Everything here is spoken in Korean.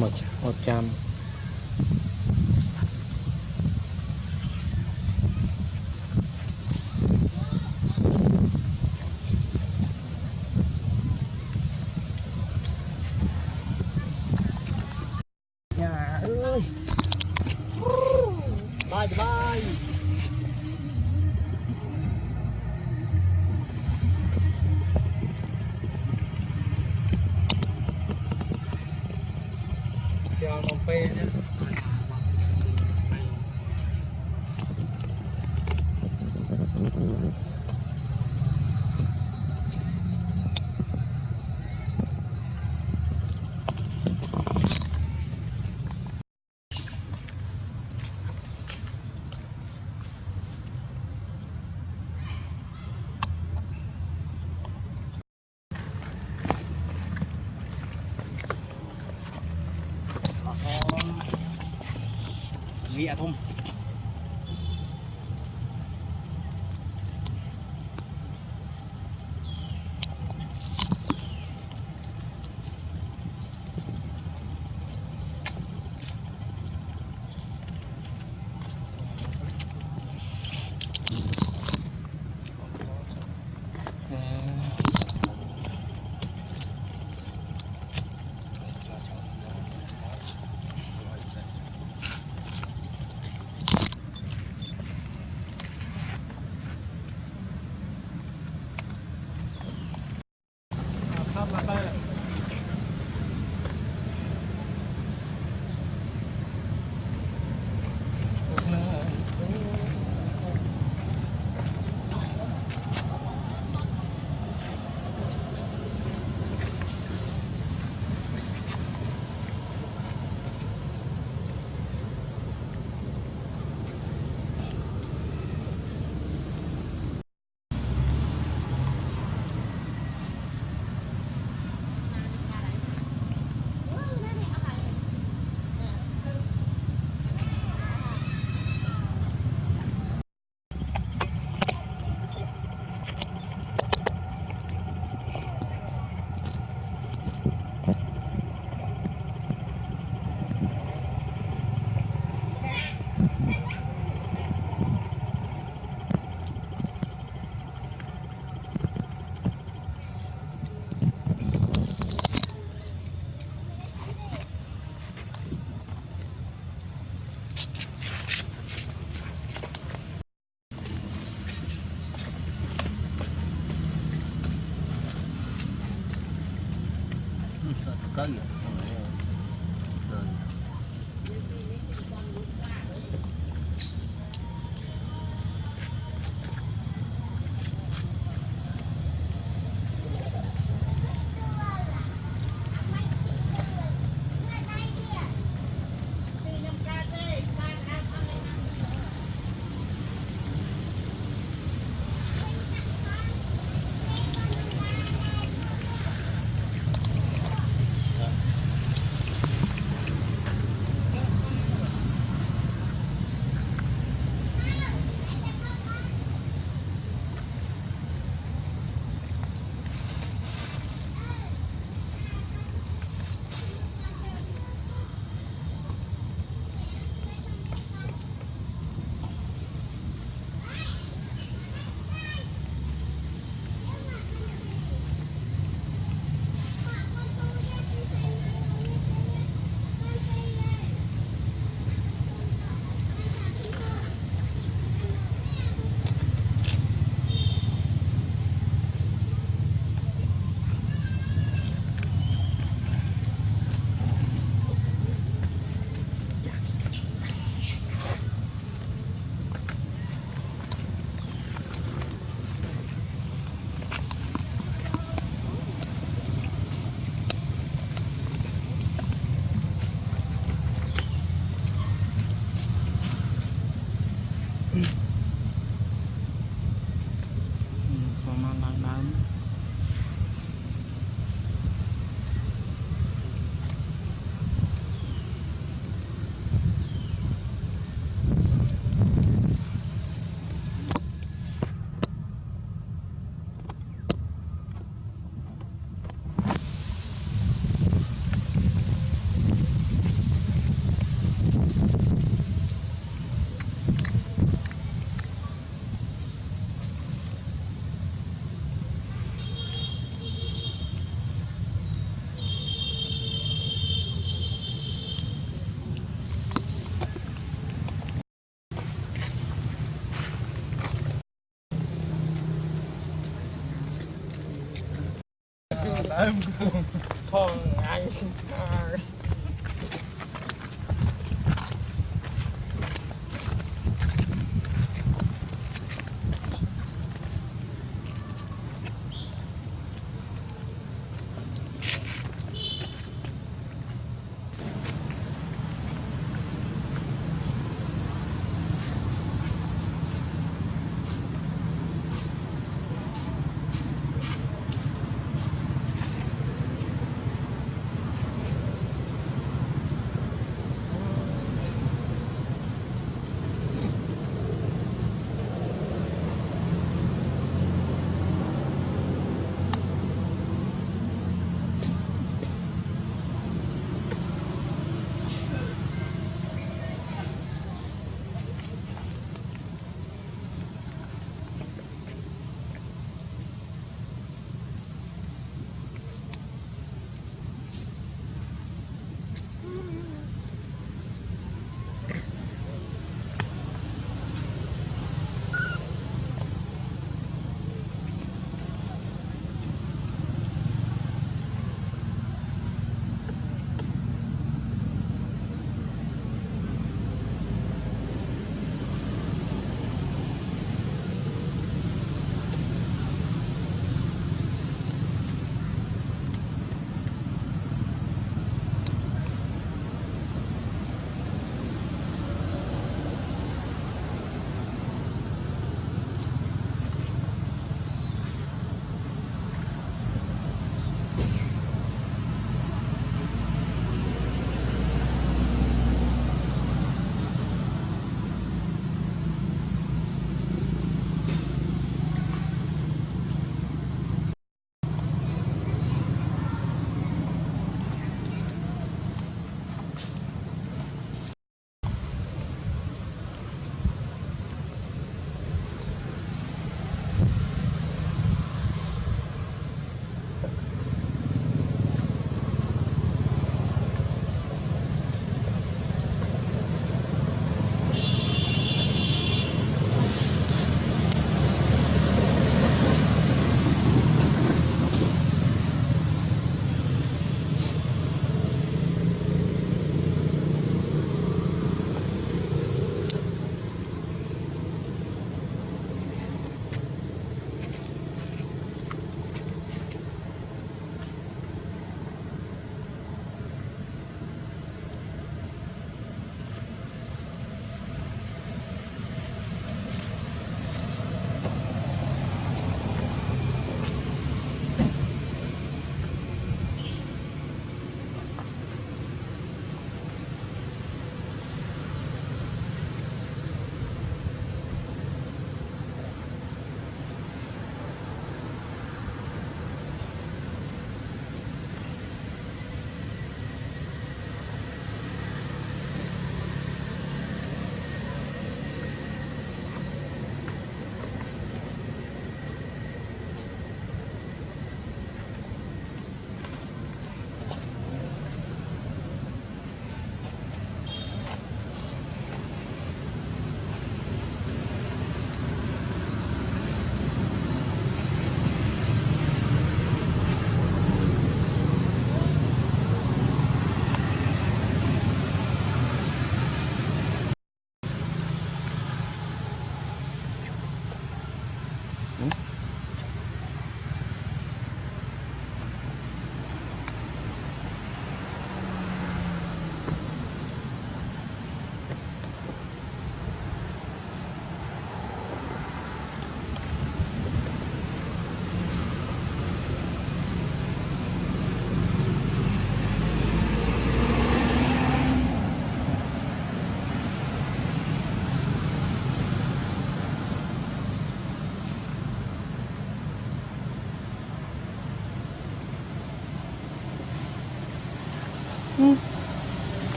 một một trăm. ដល់មកពេលណា thị à thùng Carlos. Thôi ai 응.